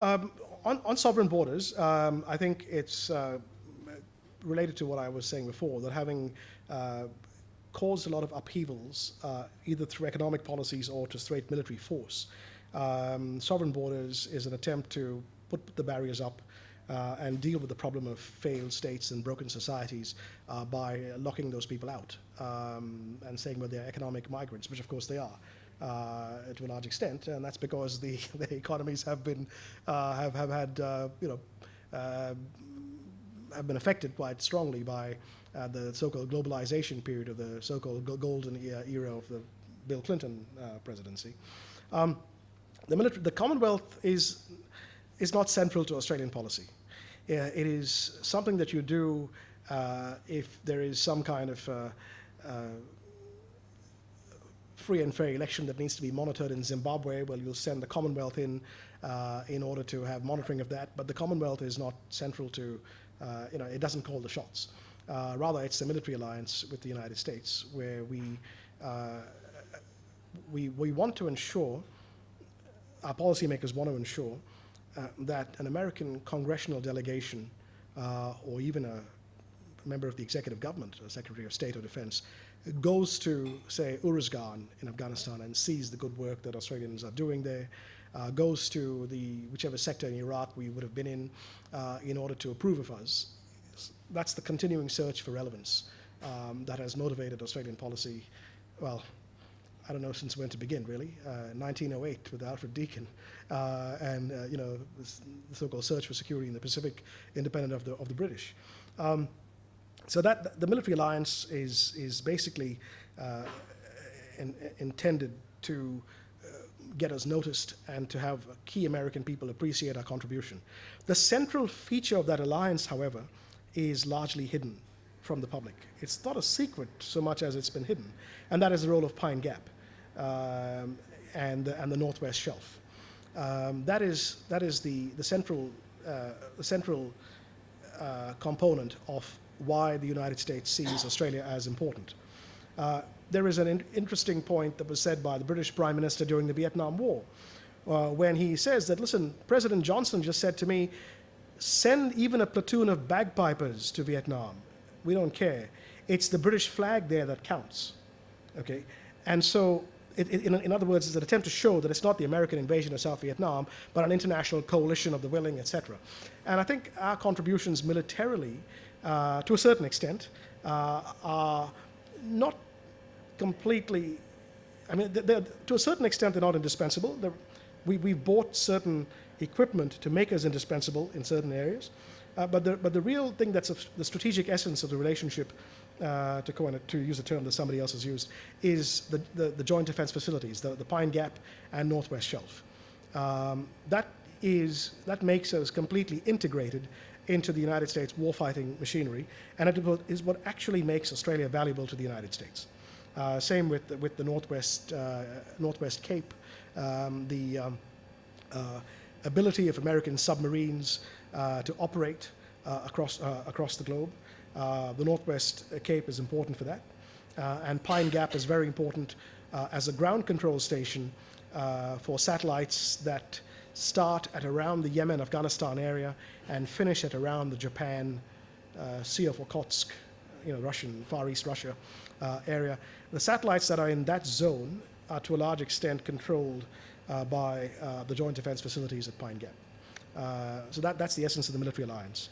Um, on, on, sovereign borders, um, I think it's uh, related to what I was saying before, that having uh, caused a lot of upheavals, uh, either through economic policies or to straight military force, um, sovereign borders is an attempt to put the barriers up uh, and deal with the problem of failed states and broken societies uh, by locking those people out um, and saying well they're economic migrants, which of course they are. Uh, to a large extent, and that's because the, the economies have been uh, have have had uh, you know uh, have been affected quite strongly by the so-called globalization period of the so-called golden era of the Bill Clinton presidency. Um, the, military, the Commonwealth is is not central to Australian policy. Uh, it is something that you do uh, if there is some kind of uh, free and fair election that needs to be monitored in Zimbabwe, well, you'll send the Commonwealth in uh, in order to have monitoring of that. But the Commonwealth is not central to, uh, you know, it doesn't call the shots. Uh, rather, it's the military alliance with the United States where we, we, we want to ensure, our policymakers want to ensure uh, that an American congressional delegation uh, or even a member of the executive government, a Secretary of State or Defense, goes to, say, Uruzgan in Afghanistan and sees the good work that Australians are doing there, uh, goes to the whichever sector in Iraq we would have been in uh, in order to approve of us. That's the continuing search for relevance um, that has motivated Australian policy, well, I don't know since when to begin, really. Uh, 1908 with Alfred Deakin, uh, and uh, you know the so-called search for security in the Pacific, independent of the of the British. Um, so that the military alliance is is basically uh, in, intended to uh, get us noticed and to have key American people appreciate our contribution. The central feature of that alliance, however, is largely hidden from the public. It's not a secret so much as it's been hidden, and that is the role of Pine Gap um, and, and the Northwest Shelf. Um, that is, that is the, the central, uh, the central uh, component of why the United States sees Australia as important. Uh, there is an in interesting point that was said by the British Prime Minister during the Vietnam War, uh, when he says that, listen, President Johnson just said to me, send even a platoon of bagpipers to Vietnam. We don't care. It's the British flag there that counts. Okay? And so it, it, in, in, other words, it's an attempt to show that it's not the American invasion of South Vietnam, but an international coalition of the willing, etc. And I think our contributions militarily, uh, to a certain extent, uh, are not completely, I mean, to a certain extent, they're not indispensable. They're, we, we've bought certain equipment to make us indispensable in certain areas. Uh, but, the, but the real thing that's the strategic essence of the relationship uh, to, coin, to use a term that somebody else has used, is the, the, the joint defense facilities, the, the Pine Gap and Northwest Shelf. Um, that, is, that makes us completely integrated into the United States warfighting machinery, and it is what actually makes Australia valuable to the United States. Uh, same with, with the Northwest, uh, Northwest Cape, um, the um, uh, ability of American submarines uh, to operate uh, across, across the globe. Uh, the Northwest Cape is important for that. Uh, and Pine Gap is very important uh, as a ground control station for satellites that start at around the Yemen, Afghanistan area and finish at around the Japan, Sea of Okhotsk, you know, Russian, Far East Russia uh, area. The satellites that are in that zone are to a large extent controlled uh, by uh, the Joint Defense Facilities at Pine Gap. so that, that's the essence of the military alliance.